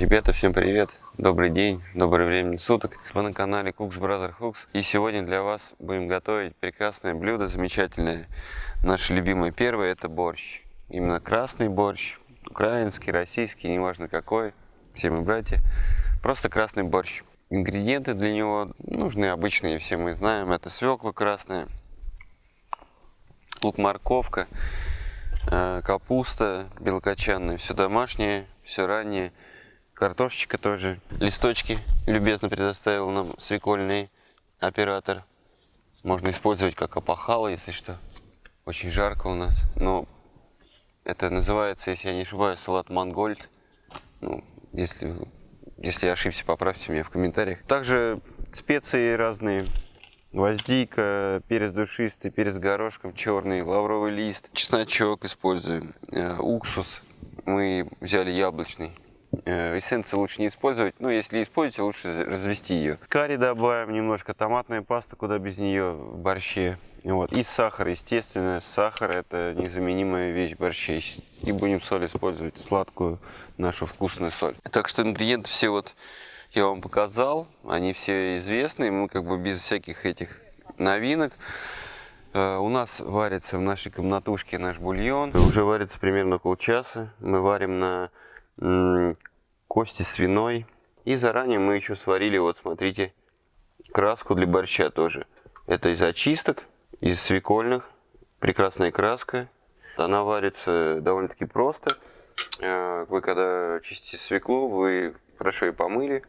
Ребята, всем привет! Добрый день, доброе время суток. Вы на канале Cooks Brother Hooks. И сегодня для вас будем готовить прекрасное блюдо, замечательное. Наше любимое первое – это борщ. Именно красный борщ, украинский, российский, неважно какой. Все мы братья. Просто красный борщ. Ингредиенты для него нужны обычные, все мы знаем. Это свекла красная, лук, морковка, э, капуста белокочанная, все домашнее, все раннее. Картошечка тоже. Листочки любезно предоставил нам свекольный оператор. Можно использовать как опахало, если что. Очень жарко у нас. Но это называется, если я не ошибаюсь, салат мангольд. Ну, если, если я ошибся, поправьте меня в комментариях. Также специи разные. Гвоздика, перец душистый, перец горошком черный, лавровый лист, чесночок используем, э, уксус. Мы взяли яблочный. Э, эссенции лучше не использовать, но если используете, лучше развести ее. Карри добавим немножко, томатная паста, куда без нее в борще. Вот. И сахар, естественно, сахар это незаменимая вещь в борще. И будем соль использовать, сладкую нашу вкусную соль. Так что ингредиенты все вот я вам показал, они все известны, мы как бы без всяких этих новинок. Э, у нас варится в нашей комнатушке наш бульон. Уже варится примерно полчаса. Мы варим на кости свиной. И заранее мы еще сварили, вот смотрите, краску для борща тоже. Это из очисток, из свекольных. Прекрасная краска. Она варится довольно-таки просто. Э, вы когда чистите свеклу, вы хорошо ее помыли,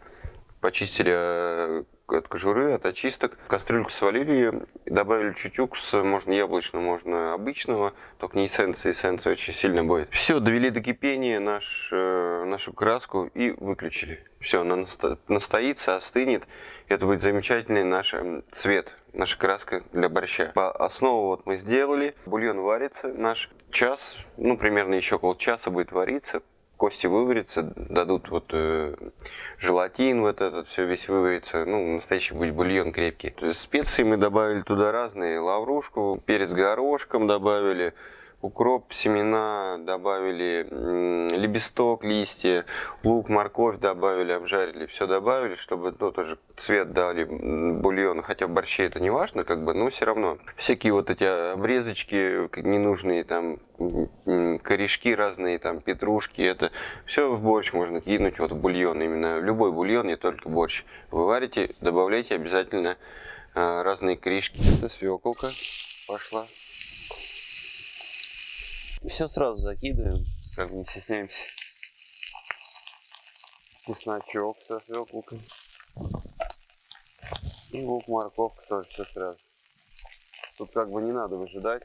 почистили э, от кожуры, от очисток. Кастрюльку свалили добавили чуть уксуса, можно яблочного, можно обычного, только не эссенция, эссенция очень сильно будет. Все, довели до кипения наш, э, нашу краску и выключили. Все, она настоится, остынет, это будет замечательный наш цвет, наша краска для борща. По основу вот мы сделали, бульон варится наш час, ну примерно еще полчаса будет вариться, кости выварятся, дадут вот э, желатин, вот этот все весь выварится, ну, настоящий будет бульон крепкий. То специи мы добавили туда разные, лаврушку, перец горошком добавили, укроп, семена добавили, лепесток, листья, лук, морковь добавили, обжарили, все добавили, чтобы ну, тоже цвет дали бульон, хотя в борще это не важно, как бы, но все равно. Всякие вот эти обрезочки ненужные, там, корешки разные, там, петрушки, это все в борщ можно кинуть, вот в бульон, именно любой бульон, не только борщ. Вы варите, добавляйте обязательно а, разные корешки. Это свеколка пошла. Все сразу закидываем, как не стесняемся. Чесночок со свеклкой. И лук, морковка тоже все сразу. Тут как бы не надо выжидать.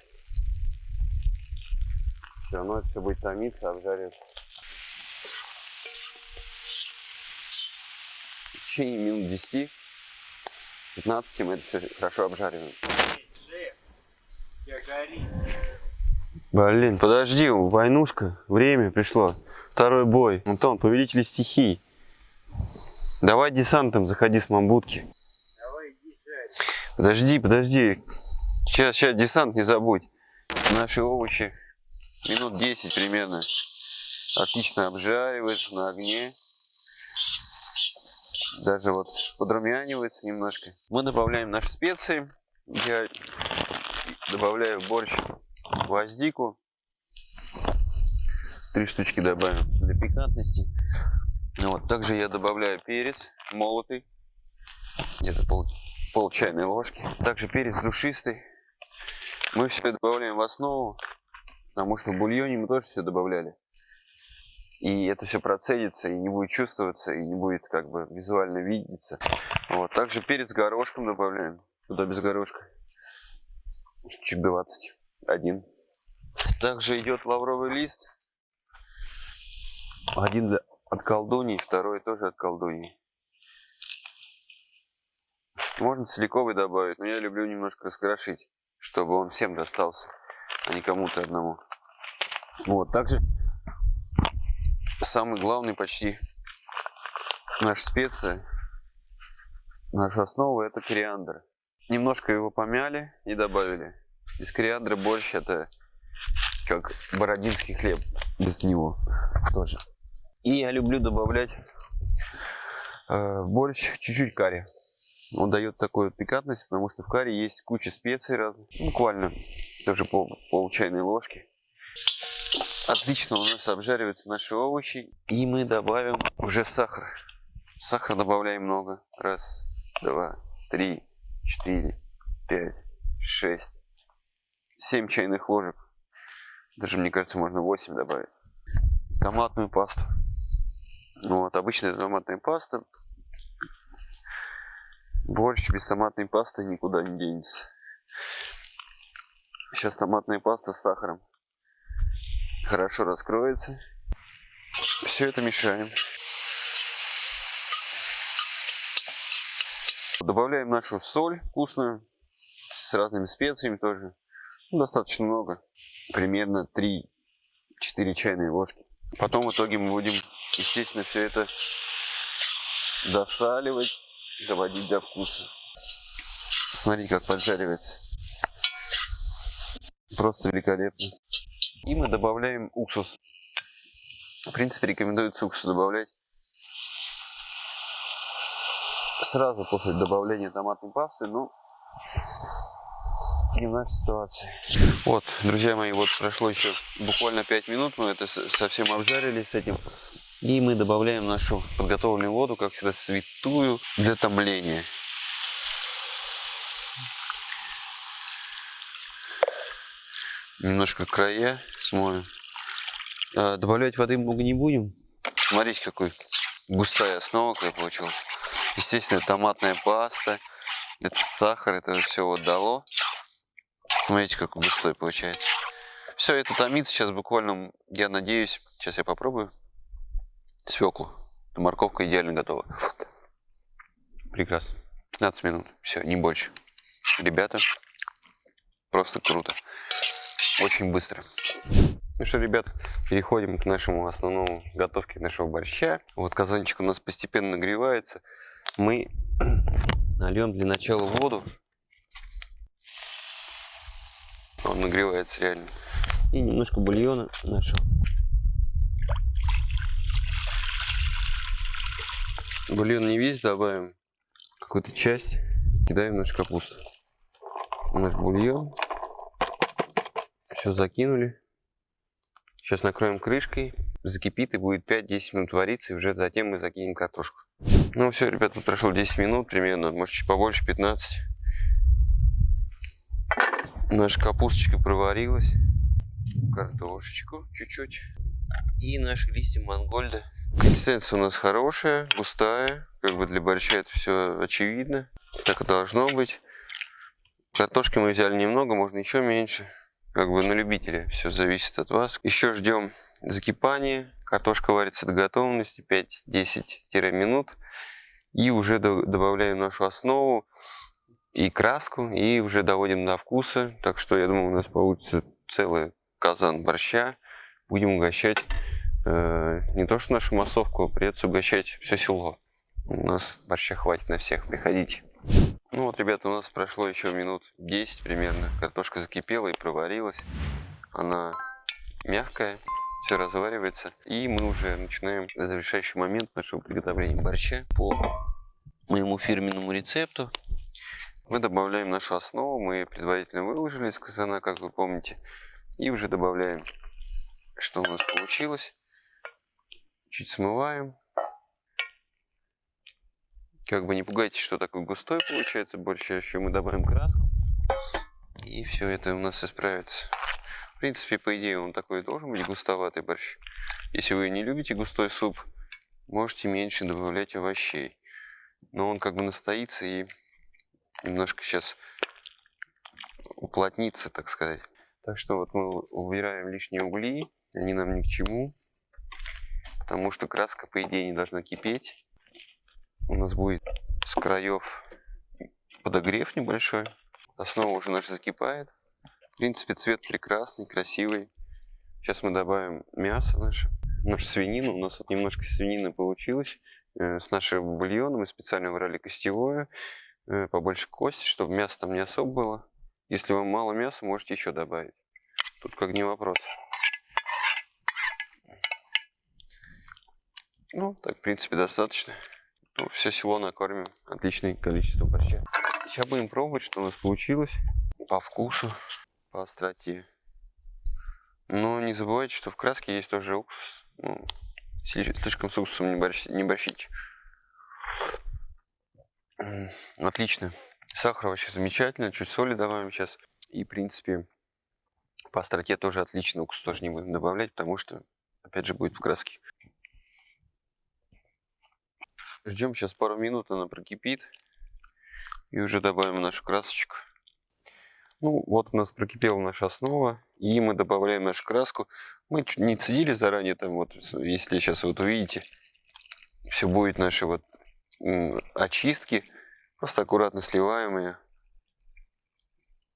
Все равно это все будет томиться, обжариваться. В течение минут 10 15 мы это все хорошо обжариваем. Я Блин, подожди, войнушка, время пришло. Второй бой. Антон, повелители стихий. Давай десантом заходи с мамбутки. Давай, подожди, подожди. Сейчас, сейчас десант не забудь. Наши овощи минут 10 примерно. Отлично обжариваются на огне. Даже вот подрумянивается немножко. Мы добавляем наши специи. Я добавляю борщ гвоздику. Три штучки добавим для пикантности. Ну вот. Также я добавляю перец молотый. Где-то пол, пол чайной ложки. Также перец душистый. Мы все добавляем в основу, потому что в бульоне мы тоже все добавляли. И это все процедится, и не будет чувствоваться, и не будет как бы визуально видеться. Вот. Также перец горошком добавляем. Туда без горошка. Чуть 20 один. Также идет лавровый лист. Один от колдуньи, второй тоже от колдуньи. Можно целиковый добавить, но я люблю немножко раскрошить, чтобы он всем достался, а не кому-то одному. Вот, также самый главный почти наша специя, наша основа это кориандр. Немножко его помяли и добавили. Без кориандра борщ это как бородинский хлеб. Без него тоже. И я люблю добавлять Э, борщ, чуть-чуть карри. Он дает такую пикантность, потому что в карри есть куча специй разных. Буквально тоже пол, пол чайной ложки. Отлично у нас обжариваются наши овощи. И мы добавим уже сахар. Сахар добавляем много. Раз, два, три, четыре, пять, шесть, семь чайных ложек. Даже, мне кажется, можно 8 добавить. Томатную пасту. Вот, обычная томатная паста. Борщ без томатной пасты никуда не денется. Сейчас томатная паста с сахаром хорошо раскроется. Все это мешаем. Добавляем нашу соль вкусную с разными специями тоже. Ну, достаточно много. Примерно 3-4 чайные ложки. Потом в итоге мы будем, естественно, все это досаливать, доводить до вкуса. Смотри, как поджаривается. Просто великолепно. И мы добавляем уксус. В принципе, рекомендуется уксус добавлять сразу после добавления томатной пасты, ну, не в нашей ситуации. Вот, друзья мои, вот прошло еще буквально 5 минут, мы это совсем обжарили с этим. И мы добавляем нашу подготовленную воду, как всегда, святую для томления. Немножко края смоем. А, добавлять воды много не будем. Смотрите, какой густая основа какая получилась. Естественно, томатная паста, это сахар, это все вот дало. Смотрите, какой густой получается. Все это томится сейчас буквально, я надеюсь, сейчас я попробую свеклу. Морковка идеально готова. Прекрасно. 15 минут. Все, не больше. Ребята, просто круто. Очень быстро. Ну что, ребят, переходим к нашему основному готовке нашего борща. Вот казанчик у нас постепенно нагревается. Мы нальем для начала воду. Он нагревается реально. И немножко бульона нашего. Бульон не весь добавим. Какую-то часть кидаем в нашу капусту. Наш бульон. Все закинули. Сейчас накроем крышкой. Закипит и будет 5-10 минут вариться. И уже затем мы закинем картошку. Ну все, ребят, тут прошло 10 минут примерно. Может чуть побольше, 15. Наша капусточка проварилась. Картошечку чуть-чуть. И наши листья мангольда. Консистенция у нас хорошая, густая. Как бы для борща это все очевидно. Так и должно быть. Картошки мы взяли немного, можно еще меньше. Как бы на любителя. Все зависит от вас. Еще ждем закипания. Картошка варится до готовности 5-10 минут. И уже добавляем нашу основу и краску, и уже доводим до вкуса. Так что я думаю, у нас получится целый казан борща. Будем угощать э, не то что нашу массовку, а придется угощать все село. У нас борща хватит на всех, приходите. Ну вот, ребята, у нас прошло еще минут 10 примерно. Картошка закипела и проварилась. Она мягкая, все разваривается. И мы уже начинаем завершающий момент нашего приготовления борща по моему фирменному рецепту. Мы добавляем нашу основу, мы предварительно выложили из казана, как вы помните. И уже добавляем, что у нас получилось. Чуть смываем. Как бы не пугайтесь, что такой густой получается борщ, еще мы добавим краску. И все это у нас исправится. В принципе, по идее, он такой должен быть густоватый борщ. Если вы не любите густой суп, можете меньше добавлять овощей. Но он как бы настоится и немножко сейчас уплотниться, так сказать. Так что вот мы убираем лишние угли, они нам ни к чему, потому что краска, по идее, не должна кипеть. У нас будет с краев подогрев небольшой. Основа уже наша закипает. В принципе, цвет прекрасный, красивый. Сейчас мы добавим мясо наше, нашу свинину. У нас вот немножко свинины получилось. Э, с нашим бульоном мы специально брали костевое. Э, побольше кости, чтобы мяса там не особо было. Если вам мало мяса, можете еще добавить. Тут как не вопрос. Ну, так, в принципе, достаточно. Ну, все село накормим. Отличное количество борща. Сейчас будем пробовать, что у нас получилось. По вкусу, по остроте. Но не забывайте, что в краске есть тоже уксус. Ну, сли- слишком с уксусом не, борщ- не борщите. Отлично. Сахар вообще замечательно. Чуть соли добавим сейчас. И, в принципе, по остроте тоже отлично. Уксус тоже не будем добавлять, потому что, опять же, будет в краске. Ждем сейчас пару минут, она прокипит. И уже добавим нашу красочку. Ну, вот у нас прокипела наша основа. И мы добавляем нашу краску. Мы не цедили заранее, там вот, если сейчас вот увидите, все будет наши вот очистки. Просто аккуратно сливаем ее.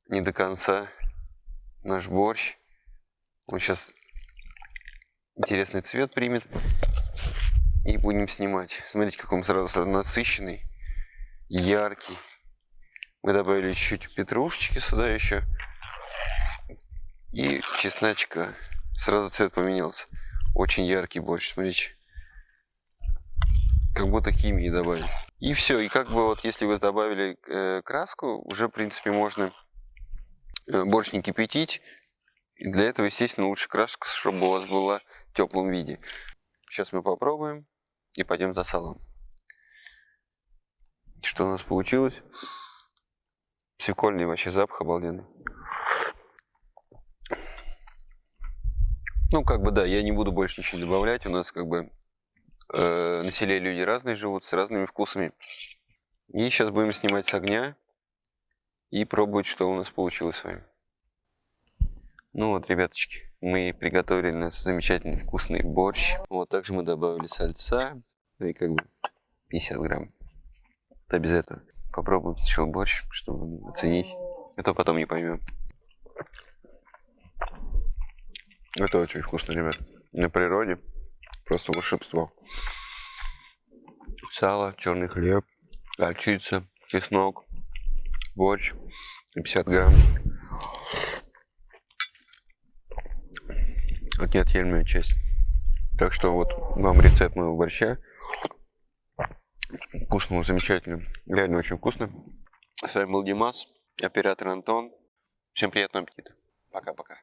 Не до конца. Наш борщ. Он сейчас интересный цвет примет. И будем снимать. Смотрите, как он сразу сразу насыщенный, яркий. Мы добавили чуть-чуть петрушечки сюда еще. И чесночка. Сразу цвет поменялся. Очень яркий борщ, смотрите. Как будто химии добавили. И все. И как бы вот если вы добавили э, краску, уже в принципе можно э, борщ не кипятить. И для этого, естественно, лучше краску, чтобы у вас была в теплом виде. Сейчас мы попробуем и пойдем за салом. Что у нас получилось? Свекольный вообще запах обалденный. Ну, как бы да, я не буду больше ничего добавлять. У нас как бы э, на селе люди разные живут, с разными вкусами. И сейчас будем снимать с огня и пробовать, что у нас получилось с вами. Ну вот, ребяточки, мы приготовили наш замечательный вкусный борщ. Вот, также мы добавили сальца, ну и как бы 50 грамм. Да без этого. Попробуем сначала борщ, чтобы оценить, а то потом не поймем. Это очень вкусно, ребят. На природе просто волшебство. Сало, черный хлеб, горчица, чеснок, борщ, 50 грамм. Это неотъемлемая часть. Так что вот вам рецепт моего борща. Вкусно, замечательно. Реально очень вкусно. С вами был Димас, оператор Антон. Всем приятного аппетита. Пока-пока.